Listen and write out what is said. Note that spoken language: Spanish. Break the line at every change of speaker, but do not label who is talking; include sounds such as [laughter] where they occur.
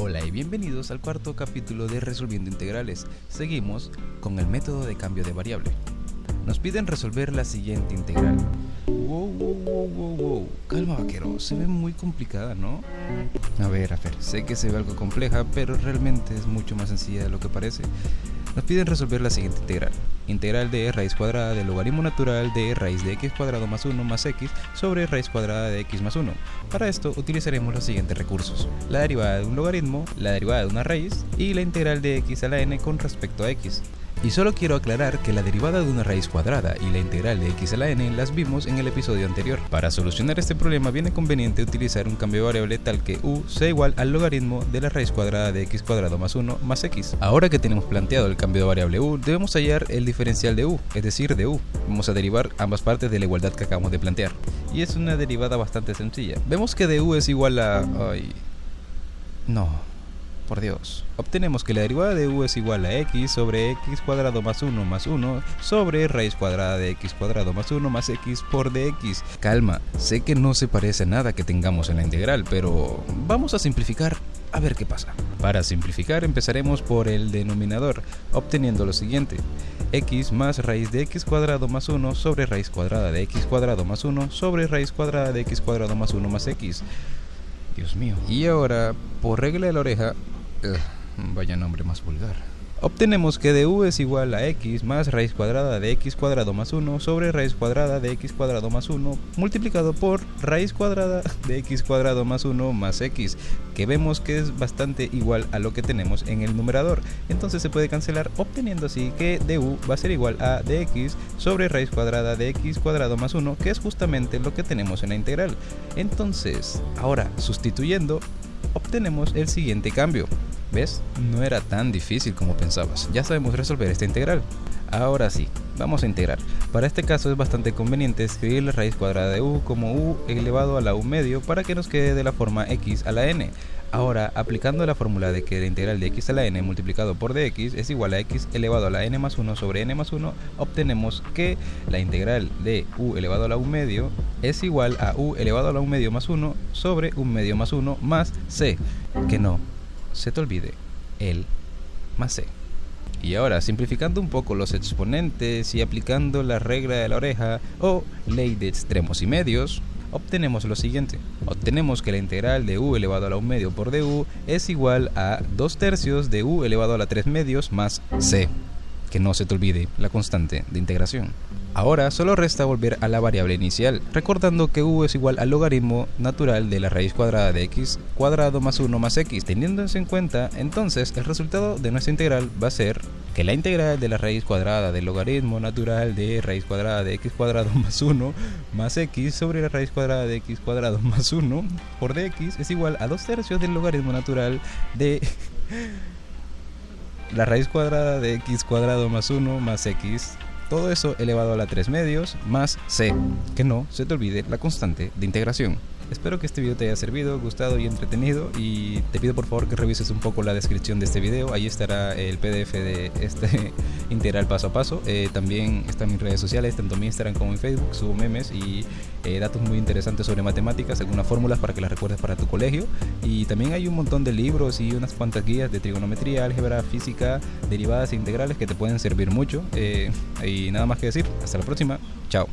Hola y bienvenidos al cuarto capítulo de Resolviendo Integrales. Seguimos con el método de cambio de variable. Nos piden resolver la siguiente integral. Wow, wow, wow, wow, wow. Calma, vaquero, se ve muy complicada, ¿no? A ver, a ver, sé que se ve algo compleja, pero realmente es mucho más sencilla de lo que parece. Nos piden resolver la siguiente integral. Integral de raíz cuadrada del logaritmo natural de raíz de x cuadrado más 1 más x sobre raíz cuadrada de x más 1. Para esto utilizaremos los siguientes recursos. La derivada de un logaritmo, la derivada de una raíz y la integral de x a la n con respecto a x. Y solo quiero aclarar que la derivada de una raíz cuadrada y la integral de x a la n las vimos en el episodio anterior. Para solucionar este problema viene conveniente utilizar un cambio de variable tal que u sea igual al logaritmo de la raíz cuadrada de x cuadrado más 1 más x. Ahora que tenemos planteado el cambio de variable u, debemos hallar el diferencial de u, es decir, de u. Vamos a derivar ambas partes de la igualdad que acabamos de plantear. Y es una derivada bastante sencilla. Vemos que de u es igual a... Ay... No por Dios. Obtenemos que la derivada de u es igual a x sobre x cuadrado más 1 más 1 sobre raíz cuadrada de x cuadrado más 1 más x por dx. Calma, sé que no se parece a nada que tengamos en la integral, pero vamos a simplificar a ver qué pasa. Para simplificar empezaremos por el denominador, obteniendo lo siguiente. x más raíz de x cuadrado más 1 sobre raíz cuadrada de x cuadrado más 1 sobre raíz cuadrada de x cuadrado más 1 más x. Dios mío. Y ahora, por regla de la oreja, vaya nombre más vulgar. Obtenemos que de u es igual a x más raíz cuadrada de x cuadrado más 1 sobre raíz cuadrada de x cuadrado más 1 multiplicado por raíz cuadrada de x cuadrado más 1 más x, que vemos que es bastante igual a lo que tenemos en el numerador. Entonces se puede cancelar obteniendo así que de u va a ser igual a dx sobre raíz cuadrada de x cuadrado más 1, que es justamente lo que tenemos en la integral. Entonces, ahora sustituyendo, obtenemos el siguiente cambio. ¿Ves? No era tan difícil como pensabas. Ya sabemos resolver esta integral. Ahora sí, vamos a integrar. Para este caso es bastante conveniente escribir la raíz cuadrada de u como u elevado a la u medio para que nos quede de la forma x a la n. Ahora, aplicando la fórmula de que la integral de x a la n multiplicado por dx es igual a x elevado a la n más 1 sobre n más 1, obtenemos que la integral de u elevado a la u medio es igual a u elevado a la u medio más 1 sobre u medio más 1 más c, que no se te olvide el más c. Y ahora, simplificando un poco los exponentes y aplicando la regla de la oreja o ley de extremos y medios, obtenemos lo siguiente. Obtenemos que la integral de u elevado a la 1 medio por du es igual a 2 tercios de u elevado a la 3 medios más c. Que no se te olvide la constante de integración. Ahora solo resta volver a la variable inicial, recordando que u es igual al logaritmo natural de la raíz cuadrada de x cuadrado más 1 más x. Teniéndose en cuenta, entonces el resultado de nuestra integral va a ser que la integral de la raíz cuadrada del logaritmo natural de raíz cuadrada de x cuadrado [laughs] más 1 más x sobre la raíz cuadrada de x cuadrado [laughs] más 1 por dx es igual a 2 tercios del logaritmo natural de [laughs] la raíz cuadrada de x cuadrado más 1 más x todo eso elevado a la 3 medios más c, que no se te olvide la constante de integración. Espero que este video te haya servido, gustado y entretenido y te pido por favor que revises un poco la descripción de este video, ahí estará el pdf de este [laughs] integral paso a paso, eh, también están mis redes sociales, tanto mi Instagram como en Facebook, subo memes y eh, datos muy interesantes sobre matemáticas, algunas fórmulas para que las recuerdes para tu colegio. Y también hay un montón de libros y unas cuantas guías de trigonometría, álgebra, física, derivadas e integrales que te pueden servir mucho. Eh, y nada más que decir, hasta la próxima, chao.